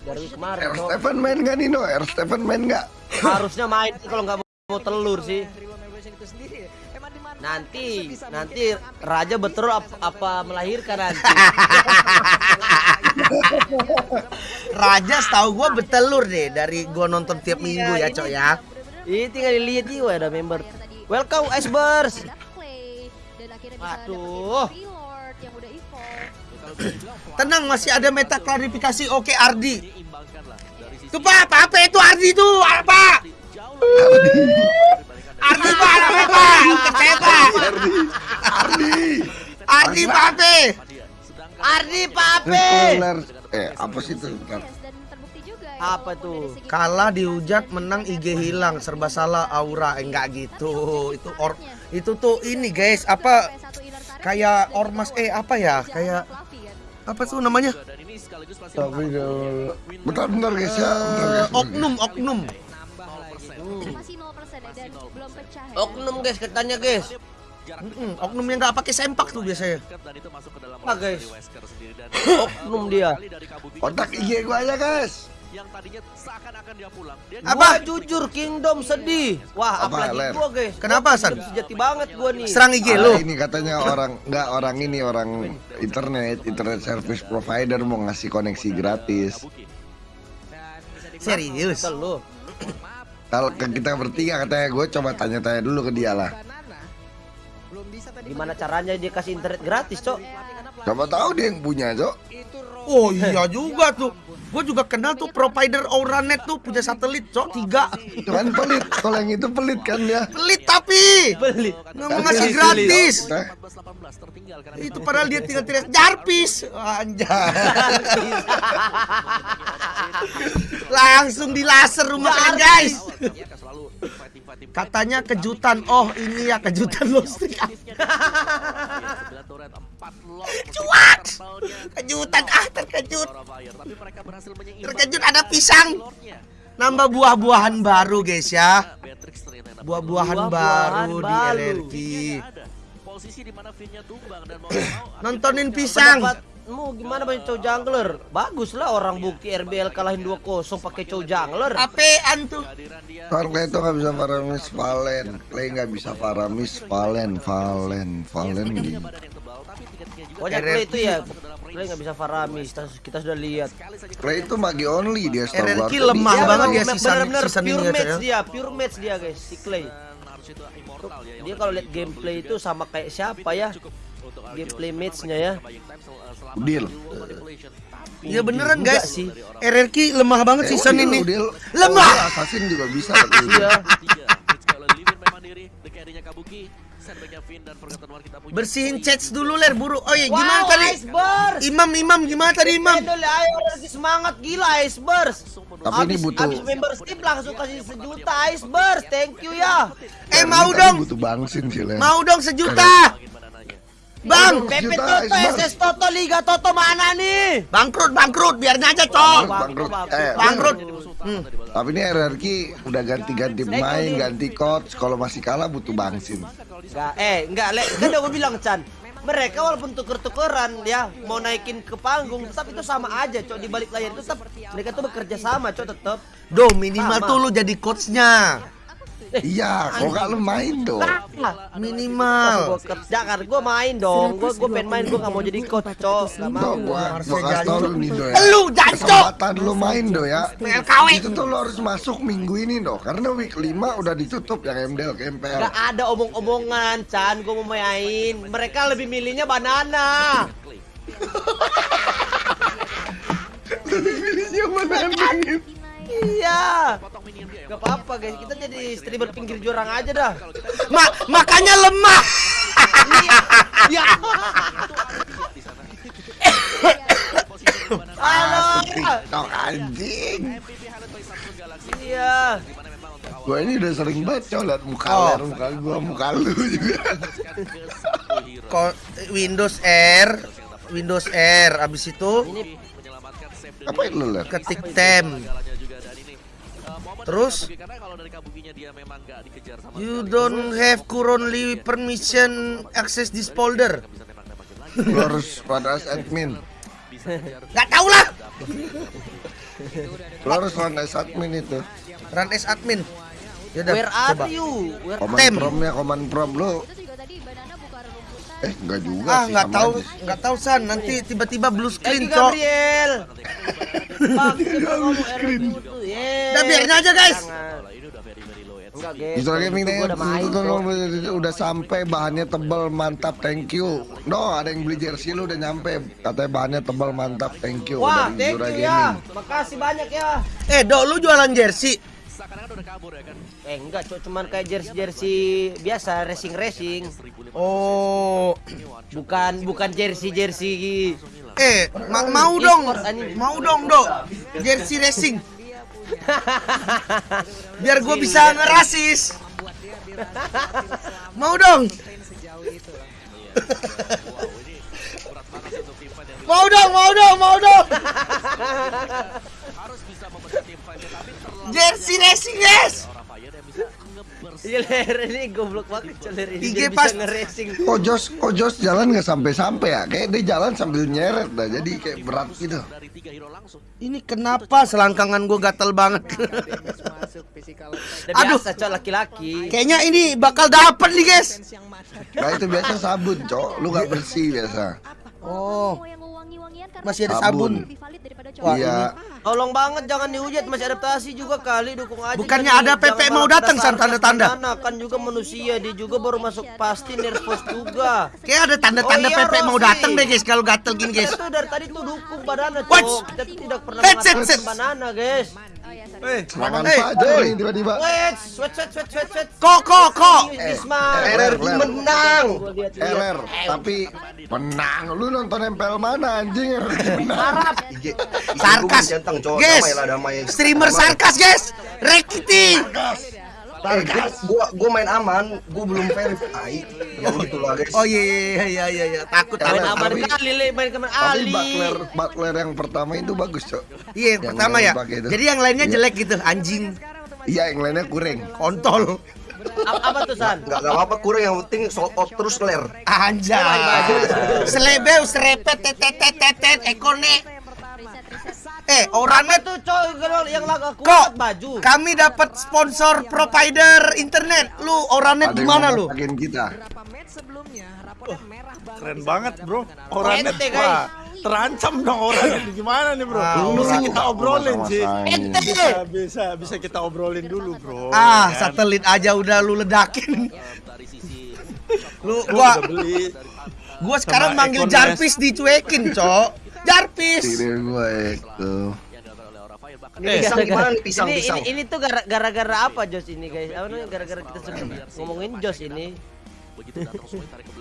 dari kemarin R Cok. Stephen main nggak Nino? R Stephen main nggak? harusnya main sih kalau nggak mau telur sih. nanti nanti raja betul ap- apa melahirkan nanti. Raja setahu gua betelur deh dari gua nonton tiap minggu ya, Cok ya. ini tinggal dilihat juga ada member. Welcome Iceburst Waduh. Tenang masih ada meta klarifikasi oke Ardi. Tuh Pak, apa, apa itu Ardi itu? Apa? Ardi Pak, apa Pak? Percaya Pak. Ardi. Ardi Pak, apa? Ardi Pape Spoiler. Eh apa sih itu? Bentar. apa tuh Kalah dihujat menang IG hilang serba salah aura Eh, enggak gitu. Itu or itu tuh ini guys, apa kayak ormas eh apa ya? Kayak apa tuh namanya? Tapi bentar bentar guys ya. Eh, oknum, oknum. Masih 0% dan belum pecah oknum guys katanya guys oknum yang nggak pakai sempak tuh biasanya. apa guys oknum dia Kontak IG gua aja guys. Apa? jujur Kingdom sedih. Wah, Apa, apalagi Ler? gua, guys. Kenapa, Gua San? Sejati banget gua nih. Serang IG lu. ini katanya orang nggak orang ini orang internet internet service provider mau ngasih koneksi gratis. Serius. Lu. Kalau kita bertiga katanya gue coba tanya-tanya dulu ke dia lah. Gimana caranya dia kasih internet gratis, Cok? Coba tahu dia yang punya, Cok. Oh iya juga tuh. Gue juga kenal tuh provider Auranet tuh punya satelit, cok tiga. Kan pelit. Kalau yang itu pelit kan ya. Pelit tapi Beli. nggak mau ngasih gratis. Itu padahal dia tinggal teriak Jarpis. Anjay. Langsung di laser rumah kalian guys. Katanya kejutan. Oh ini ya kejutan listrik. Cuak. Kejutan ah terkejut. Terkejut ada pisang. Nambah buah-buahan baru guys ya. Buah-buahan Buah-buahan baru di. LRQ. Nontonin pisang. Pendapatmu gimana banyak cow jungler? Bagus lah orang bukti RBL kalahin 2-0 pakai cow jungler. Apean tuh. Clay itu nggak bisa Faramis Valen. Clay nggak bisa Faramis Valen. Valen. Valen gitu. Pokoknya Clay itu ya Clay nggak bisa Faramis, kita, kita sudah lihat. Clay itu magi only dia setahu gua. RRQ lemah Dia banget dia season, bener-bener season ini pure ya, match ya. dia, pure match dia guys, si Clay. Dia kalau lihat gameplay itu sama kayak siapa ya? Gameplay matchnya ya. Udil. Iya beneran guys. sih. RRQ lemah banget Eh, season Udil, ini. Lemah. Oh, Assassin juga bisa. Bersihin chats dulu ler buru. Oh iya gimana Wow, tadi? Iceburst. Imam Imam gimana tadi Imam? Ayo lagi semangat gila Iceburst. Tapi ini Abis- butuh- abis membership langsung kasih sejuta Iceburst. Thank you ya. Eh Ini mau dong. Butuh bangsin sih. Mau dong sejuta. Bang, Pepe Sejuta, Toto. SS Toto, Liga Toto mana nih? bangkrut bangkrut biarnya aja cok. Bangkrut. Eh, Bangkrut. Hmm. Tapi ini RRQ udah ganti-ganti pemain, ganti coach. Kalau masih kalah butuh bangsin. Enggak, eh, enggak, Le. Kan udah gue bilang, Chan. Mereka walaupun tuker-tukeran ya mau naikin ke panggung tetap itu sama aja cok di balik layar itu tetap mereka tuh bekerja sama cok tetap Do minimal Sama. tuh lu jadi coachnya. Iya, kok gak lu main dong? Lah, Minimal. gue kerja kan gue main dong gue gue pengen main gue nggak mau jadi coach cok nggak mau gua, gua kasih tau lu nih do ya. Lu jancok. Kesempatan lu main do ya. PLKW. Itu tuh lu harus masuk minggu ini do. Karena week 5 udah ditutup yang MDL ke MPL. Gak ada omong-omongan Chan gue mau main mereka lebih milihnya banana Pilihnya mana angin? iya gak apa-apa guys kita jadi streamer pinggir jurang aja dah Ma makanya lemah. ya halo TikTok anjing. iya Gua ini udah sering baca liat muka Oh. ler, muka gua, muka lu juga. Ko- Windows R, Windows R. Abis itu ini Apa lu ler? ketik tem. Terus You don't have currently permission access this folder. Lu harus pada admin. Gak tau lah. Lo harus run as admin itu. Run as admin. Yaudah, Where are coba. you? Where Command Tem. promnya command prom lo. Itu juga tadi banana buka rumputan. Eh enggak juga Ah, sih. nggak sama tahu, aja. nggak tahu San. Nanti tiba-tiba blue screen, Cok. Gabriel. Udah biarin aja, guys. Enggak. Justru gaming Itu nih udah sampai bahannya tebal mantap thank you. No ada yang beli jersey lu udah nyampe katanya bahannya tebal mantap thank you Wah, thank you ya. Gaming. Makasih banyak ya. Eh, Dok, lu jualan jersey? Eh enggak, cok cuman kayak jersey-jersey biasa racing-racing. Oh, Bukan bukan jersey-jersey eh, ma- mau dong, mau dong, Dok. Jersey racing. Biar gue bisa ngerasis. Mau dong. mau dong, mau dong, mau dong. Jersey racing, guys. Iya ler ini goblok banget cok ler ini IG pas- bisa nge-racing. Kok Jos, kok Jos jalan nggak sampai-sampai ya? Kayak dia jalan sambil nyeret dah, jadi kayak berat gitu. Ini kenapa selangkangan gue gatel banget? Aduh. cok laki-laki. Kayaknya ini bakal dapet nih, guys. Nah itu biasa sabun, cok. Lu nggak bersih biasa. Oh. Wangi-wangian karena Masih ada Sabun. sabun. Wah, cowok. Iya. Tolong banget jangan dihujat masih adaptasi juga kali dukung aja. Bukannya jangan- ada PP mau datang, San, tanda-tanda? Kan juga manusia dia juga baru masuk pasti nervous juga. Kayak ada tanda-tanda Oh iya, PP mau datang deh, guys. Kalau gatel gini, guys. Kita tuh dari tadi tuh dukung banana cok. Kita tidak pernah Headset, mengatakan banana guys. Oh ya, sorry. Eh, Serangan eh, saja nih tiba-tiba. Wait, sweat sweat sweat sweat sweat. Kok, kok, kok. Gisma. RRQ menang. LR, tapi menang. Lu nonton MPL mana anjing? Harap. Sarkas. Guys, damai lah damai. streamer Damai. sarkas, guys. Rekiti. Eh, gua, gua, gua main aman, gua belum verify. Yang gitu lah guys. Oh iya, iya, iya, iya, iya. Takut, Main takut. aman tapi- kali le, main ke mana Tapi Ali. Butler, Butler yang pertama itu bagus, cok. Iya, yang Yang pertama ya. Jadi yang lainnya Iya. jelek gitu, anjing, Iya, yang lainnya kurang. kontol. apa, apa tuh San? Enggak enggak apa-apa kurang yang penting sold out terus ler. Anjay. Selebeu, serepet, tetet, ekone. Eh, orangnya tuh coy kalau yang lagu aku Kok baju. kami dapat sponsor provider internet. Lu orangnya di mana lu? masakin kita. Keren banget bro Orangnya wah, Terancam dong orangnya Gimana nih bro Ah, Bisa kita obrolin sih bisa, bisa bisa kita obrolin dulu bro Ah, kan? satelit aja udah lu ledakin. lu Gua gua udah beli gua sekarang manggil Jarvis dicuekin, Cok. Jarvis. Tidak gue itu. Ini pisang gimana nih pisang ini, pisang? Ini, ini tuh gara- gara-gara apa Jos ini guys? Apa namanya gara-gara kita sebut ngomongin Jos ini.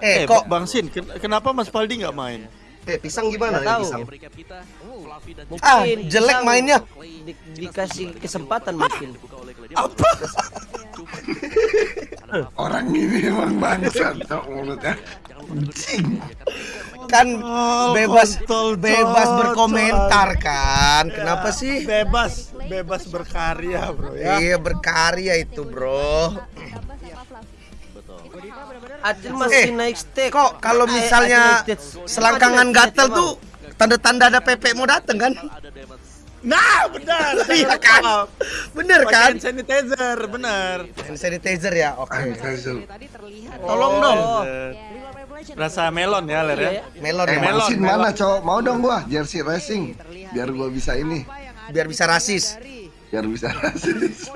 Eh, Eh kok Bang Sin ken- Kenapa Mas Paldi nggak main Eh, pisang gimana tahu. pisang? Mungkin Ah, jelek mainnya. di- dikasih kesempatan mungkin. Apa Orang ini emang bangsat, cok mulutnya. Anjing. Kan Oh, bebas kontol, bebas berkomentar kan. Kenapa sih? Bebas Bebas berkarya bro ya Iya berkarya itu, Bro. Acil masih Eh, naik stake. Kok kalau Eh, misalnya stage. selangkangan gatel stage, tuh tanda-tanda ada PP mau dateng kan? Nah benar Iya kan? Bener kan? Hand sanitizer benar Hand sanitizer ya, oke. Anjing. Tolong dong. Oh. Rasa melon ya Ler ya Iya ya. Melon Eh, ya, melon, melon. mana, cok? Mau dong gua jersey racing. Biar gua bisa ini. biar bisa rasis. Biar bisa rasis.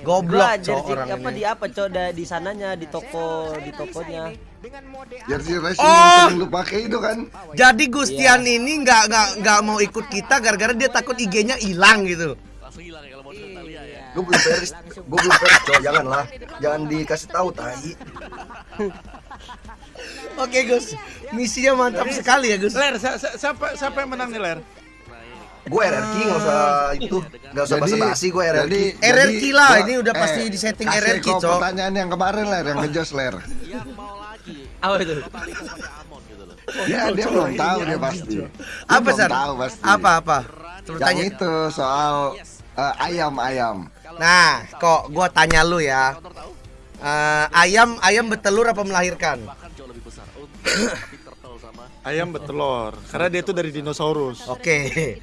Goblok cok jersey orang apa ini. di apa cok da- di sananya di toko di tokonya. Jersey racing Oh. yang sering lu pakai itu kan. Jadi Gustian ini nggak nggak nggak mau ikut kita gara-gara dia takut IG-nya hilang gitu. Gua belum veris, gua belum veris, cowok jangan lah. Jangan dikasih tahu tai. Oke Gus, misinya mantap sekali ya Gus. Ler si- si- siapa siapa yang menang nih Ler Gua RRQ nggak usah itu, nggak usah basa-basi gua RRQ. RRQ lah, ini udah pasti di setting kasih RRQ, kau Cok. pertanyaan yang kemarin ler, yang ngejos ler. Apa itu? Ya dia belum tahu dia pasti. Dia Apa San? Tahu pasti. Apa apa? Yang tanya. itu soal eh, ayam ayam. Nah, kok gua tanya lu ya. Eh, ayam ayam bertelur apa melahirkan? Ayam bertelur Karena dia itu dari dinosaurus Oke.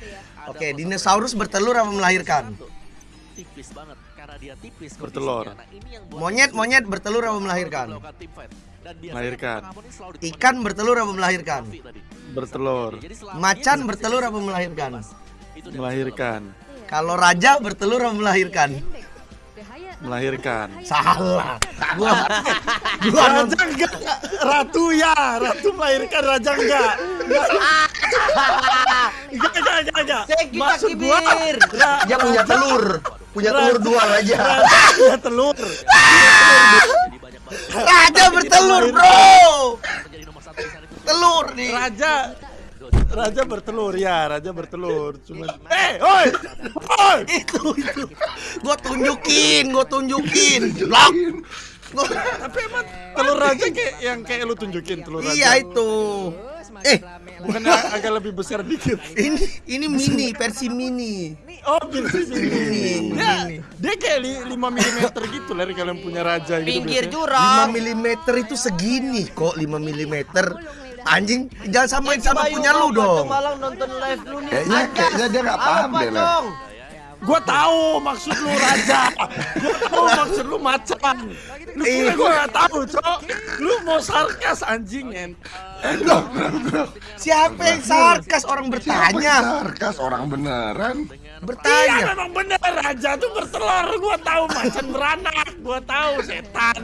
Oke, dinosaurus bertelur apa melahirkan? tipis banget karena dia tipis Bertelur. Nah, ini yang buat Monyet, monyet bertelur apa melahirkan? Melahirkan. Ikan bertelur apa melahirkan? Bertelur. Macan bertelur apa melahirkan? Melahirkan. Kalau raja bertelur apa melahirkan? Melahirkan. Salah. Gua gua Raja enggak. Ratu ya. Ratu melahirkan raja enggak. Enggak, enggak, enggak, enggak. Maksud gua. Dia punya telur, punya telur dua raja. Punya telur. jadi banyak banget raja bertelur, Bro. Telur nih. Raja Raja bertelur ya, raja bertelur. Cuman eh, oi. Oi. Itu itu. Gua tunjukin, gua tunjukin. Blok. Tapi emang telur raja kayak yang kayak lu tunjukin telur raja. Iya itu. Eh, Bukannya agak lebih besar dikit. ini ini mini versi mini. Oh, versi Mini, Dia, dia kayak li, 5 mm gitu lah kalau yang punya raja gitu. Pinggir biasanya. 5 jurang. mm itu segini kok 5 mm. Anjing, jangan samain sama Bayu punya lu dong. Malang nonton live lu nih. Kayaknya- kayaknya dia nggak paham deh. Cong? Gua tahu maksud lu raja. Gua tahu maksud lu macan. Lu kira gua gak tahu, Cok. Lu mau sarkas anjing en. Siapa yang sarkas orang Siapa bertanya? yang sarkas orang beneran? Iya Bertanya. memang bener raja tuh bertelur. Gua tahu macan beranak. Gua tahu setan.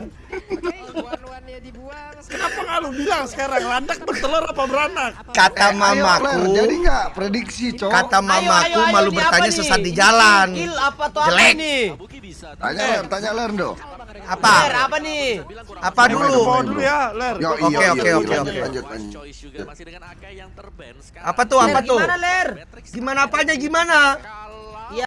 Kenapa nggak lu bilang sekarang landak bertelur apa beranak? Kata Ayo, Ler, mamaku, jadi nggak prediksi, Cok. kata Ayo, mamaku ayo, ayo, malu bertanya sesat di jalan. Kill apa tuh apa Jelek. nih? Tanya Ler, tanya Ler, Do. Apa? Ler, apa nih? Apa dulu? Dulu ya, Ler. Oke, iya, oke, iya, oke, lanjut, oke. lanjut, lanjut. choice juga masih dengan Akai yang terban sekarang. Apa tuh? Apa tuh? gimana, Ler? Gimana apanya gimana?